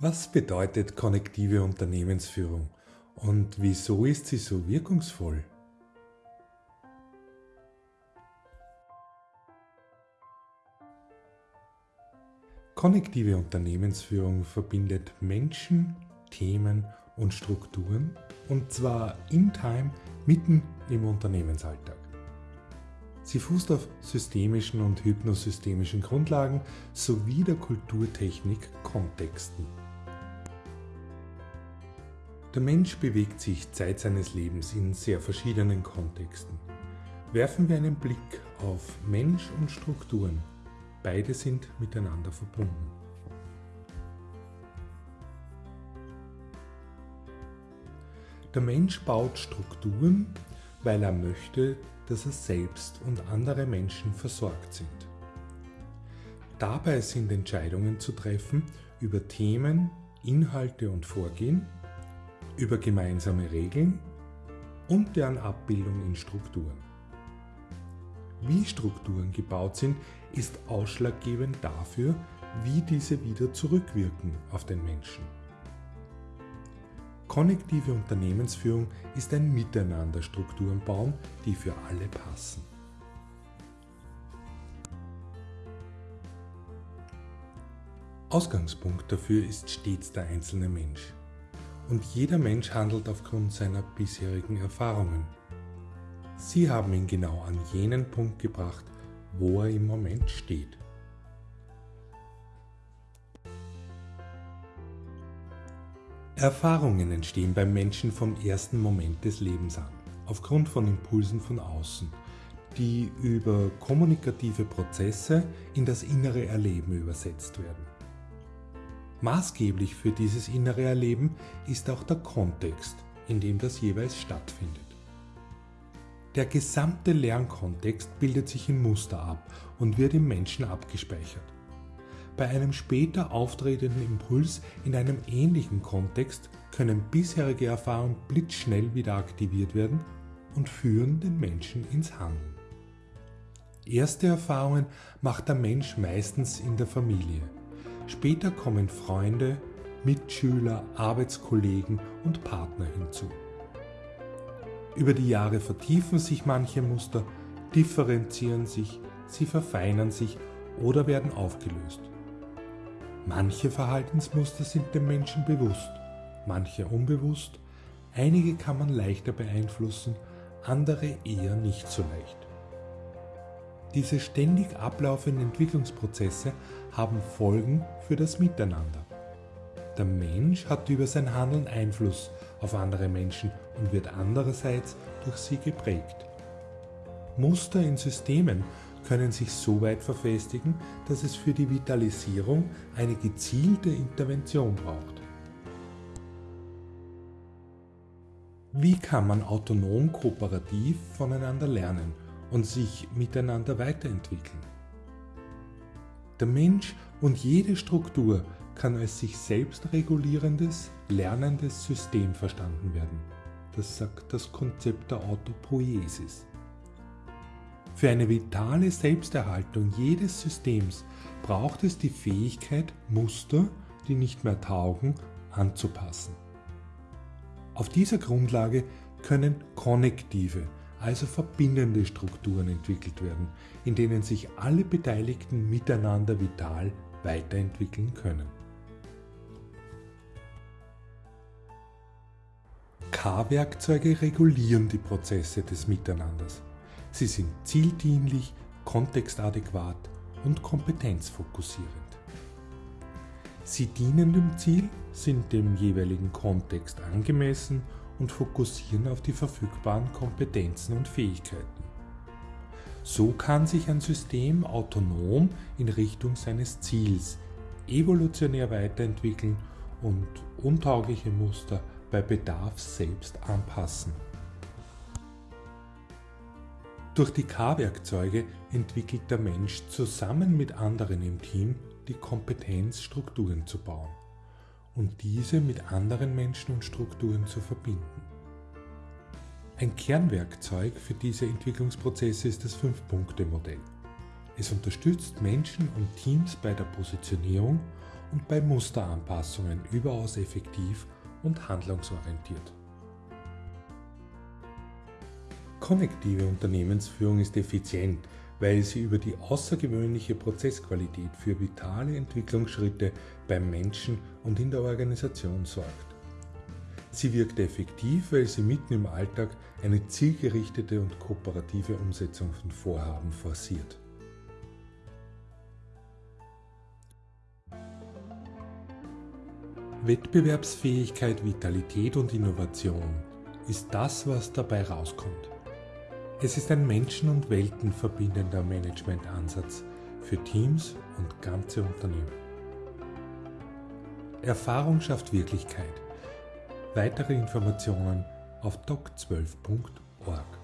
Was bedeutet konnektive Unternehmensführung und wieso ist sie so wirkungsvoll? Konnektive Unternehmensführung verbindet Menschen, Themen und Strukturen und zwar in Time mitten im Unternehmensalltag. Sie fußt auf systemischen und hypnosystemischen Grundlagen sowie der Kulturtechnik Kontexten. Der Mensch bewegt sich Zeit seines Lebens in sehr verschiedenen Kontexten. Werfen wir einen Blick auf Mensch und Strukturen. Beide sind miteinander verbunden. Der Mensch baut Strukturen, weil er möchte, dass er selbst und andere Menschen versorgt sind. Dabei sind Entscheidungen zu treffen über Themen, Inhalte und Vorgehen, über gemeinsame Regeln und deren Abbildung in Strukturen. Wie Strukturen gebaut sind, ist ausschlaggebend dafür, wie diese wieder zurückwirken auf den Menschen. Konnektive Unternehmensführung ist ein Miteinander Strukturen bauen, die für alle passen. Ausgangspunkt dafür ist stets der einzelne Mensch. Und jeder Mensch handelt aufgrund seiner bisherigen Erfahrungen. Sie haben ihn genau an jenen Punkt gebracht, wo er im Moment steht. Erfahrungen entstehen beim Menschen vom ersten Moment des Lebens an, aufgrund von Impulsen von außen, die über kommunikative Prozesse in das innere Erleben übersetzt werden. Maßgeblich für dieses innere Erleben ist auch der Kontext, in dem das jeweils stattfindet. Der gesamte Lernkontext bildet sich in Muster ab und wird im Menschen abgespeichert bei einem später auftretenden Impuls in einem ähnlichen Kontext können bisherige Erfahrungen blitzschnell wieder aktiviert werden und führen den Menschen ins Handeln. Erste Erfahrungen macht der Mensch meistens in der Familie. Später kommen Freunde, Mitschüler, Arbeitskollegen und Partner hinzu. Über die Jahre vertiefen sich manche Muster, differenzieren sich, sie verfeinern sich oder werden aufgelöst. Manche Verhaltensmuster sind dem Menschen bewusst, manche unbewusst, einige kann man leichter beeinflussen, andere eher nicht so leicht. Diese ständig ablaufenden Entwicklungsprozesse haben Folgen für das Miteinander. Der Mensch hat über sein Handeln Einfluss auf andere Menschen und wird andererseits durch sie geprägt. Muster in Systemen können sich so weit verfestigen, dass es für die Vitalisierung eine gezielte Intervention braucht. Wie kann man autonom kooperativ voneinander lernen und sich miteinander weiterentwickeln? Der Mensch und jede Struktur kann als sich selbst regulierendes, lernendes System verstanden werden. Das sagt das Konzept der Autopoiesis. Für eine vitale Selbsterhaltung jedes Systems braucht es die Fähigkeit, Muster, die nicht mehr taugen, anzupassen. Auf dieser Grundlage können konnektive, also verbindende Strukturen entwickelt werden, in denen sich alle Beteiligten miteinander vital weiterentwickeln können. K-Werkzeuge regulieren die Prozesse des Miteinanders. Sie sind zieldienlich, kontextadäquat und kompetenzfokussierend. Sie dienen dem Ziel, sind dem jeweiligen Kontext angemessen und fokussieren auf die verfügbaren Kompetenzen und Fähigkeiten. So kann sich ein System autonom in Richtung seines Ziels evolutionär weiterentwickeln und untaugliche Muster bei Bedarf selbst anpassen. Durch die K-Werkzeuge entwickelt der Mensch zusammen mit anderen im Team die Kompetenz, Strukturen zu bauen und diese mit anderen Menschen und Strukturen zu verbinden. Ein Kernwerkzeug für diese Entwicklungsprozesse ist das Fünf-Punkte-Modell. Es unterstützt Menschen und Teams bei der Positionierung und bei Musteranpassungen überaus effektiv und handlungsorientiert. Konnektive Unternehmensführung ist effizient, weil sie über die außergewöhnliche Prozessqualität für vitale Entwicklungsschritte beim Menschen und in der Organisation sorgt. Sie wirkt effektiv, weil sie mitten im Alltag eine zielgerichtete und kooperative Umsetzung von Vorhaben forciert. Wettbewerbsfähigkeit, Vitalität und Innovation ist das, was dabei rauskommt. Es ist ein Menschen- und Welten verbindender Managementansatz für Teams und ganze Unternehmen. Erfahrung schafft Wirklichkeit. Weitere Informationen auf doc12.org.